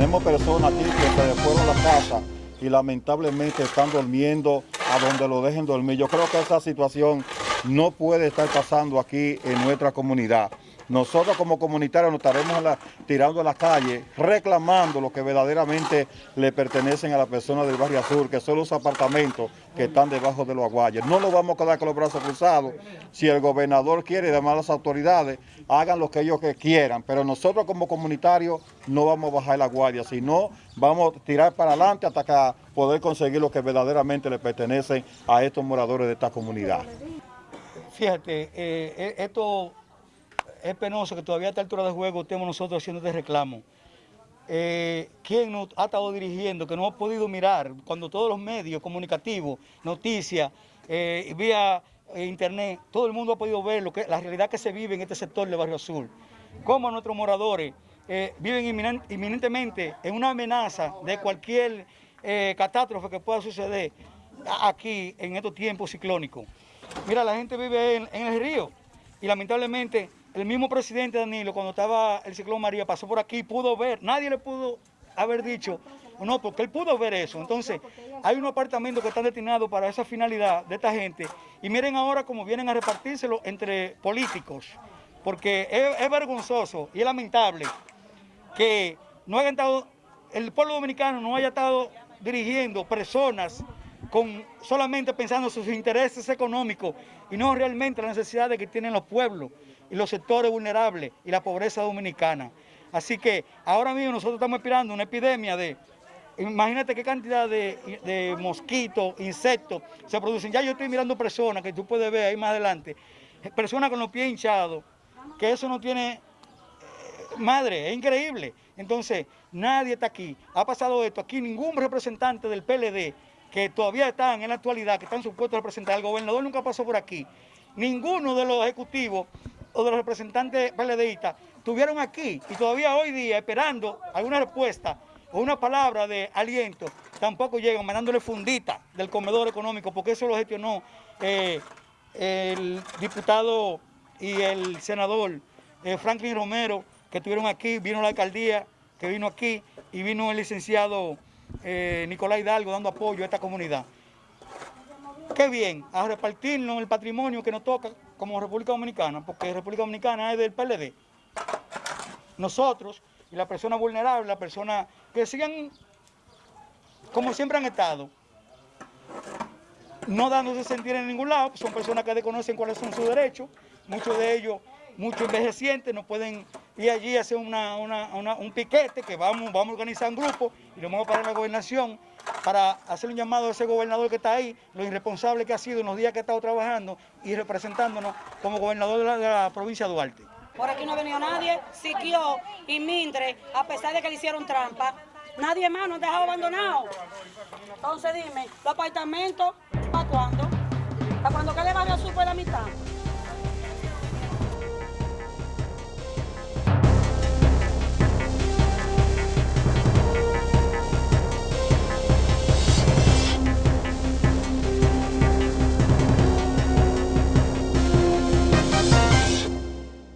Tenemos personas aquí que se les fueron la casa y lamentablemente están durmiendo a donde lo dejen dormir. Yo creo que esa situación no puede estar pasando aquí en nuestra comunidad. Nosotros como comunitarios nos estaremos tirando a la calle reclamando lo que verdaderamente le pertenecen a las personas del barrio Azul, que son los apartamentos que están debajo de los aguayes. No nos vamos a quedar con los brazos cruzados. Si el gobernador quiere y demás las autoridades, hagan lo que ellos quieran. Pero nosotros como comunitarios no vamos a bajar la guardia, sino vamos a tirar para adelante hasta poder conseguir lo que verdaderamente le pertenece a estos moradores de esta comunidad. Fíjate, eh, esto es penoso que todavía a esta altura de juego estemos nosotros haciendo este reclamo. Eh, ¿Quién nos ha estado dirigiendo, que no ha podido mirar cuando todos los medios comunicativos, noticias, eh, vía eh, internet, todo el mundo ha podido ver lo que, la realidad que se vive en este sector de Barrio Azul? Cómo nuestros moradores viven inminentemente en una amenaza de cualquier catástrofe que pueda suceder aquí en estos tiempos ciclónicos. Mira, la gente vive en el río y lamentablemente el mismo presidente Danilo, cuando estaba el ciclón María, pasó por aquí, pudo ver, nadie le pudo haber dicho, no, porque él pudo ver eso. Entonces, hay unos apartamentos que están destinados para esa finalidad de esta gente. Y miren ahora cómo vienen a repartírselo entre políticos, porque es, vergonzoso y es lamentable que no hayan estado, el pueblo dominicano no haya estado dirigiendo personas con solamente pensando en sus intereses económicos y no realmente las necesidades que tienen los pueblos y los sectores vulnerables y la pobreza dominicana. Así que ahora mismo nosotros estamos esperando una epidemia de, imagínate qué cantidad de, mosquitos, insectos se producen. Ya yo estoy mirando personas que tú puedes ver ahí más adelante, personas con los pies hinchados, que eso no tiene eh, madre, es increíble. Entonces, nadie está aquí. Ha pasado esto, aquí ningún representante del PLD que todavía están en la actualidad, que están supuestos a representar, el gobernador nunca pasó por aquí. Ninguno de los ejecutivos o de los representantes PLDistas estuvieron aquí y todavía hoy día esperando alguna respuesta o una palabra de aliento, tampoco llegan mandándole fundita del comedor económico, porque eso lo gestionó eh, el diputado y el senador eh, Franklin Romero, que estuvieron aquí, vino la alcaldía, que vino aquí, y vino el licenciado eh, Nicolás Hidalgo dando apoyo a esta comunidad. Qué bien, a repartirnos el patrimonio que nos toca como República Dominicana, porque República Dominicana es del PLD. Nosotros y las personas vulnerables, las personas que sigan como siempre han estado, no dándose sentir en ningún lado, son personas que desconocen cuáles son sus derechos, muchos de ellos, muchos envejecientes, no pueden ir allí a hacer un piquete, que vamos, vamos a organizar un grupo y lo vamos a parar en la gobernación para hacer un llamado a ese gobernador que está ahí, lo irresponsable que ha sido en los días que ha estado trabajando y representándonos como gobernador de la, provincia de Duarte. Por aquí no ha venido nadie, Siquio y Mindre, a pesar de que le hicieron trampa, nadie más nos ha dejado abandonados. Entonces dime, ¿los apartamentos para cuándo? ¿Para cuando quede barrio azul por la mitad?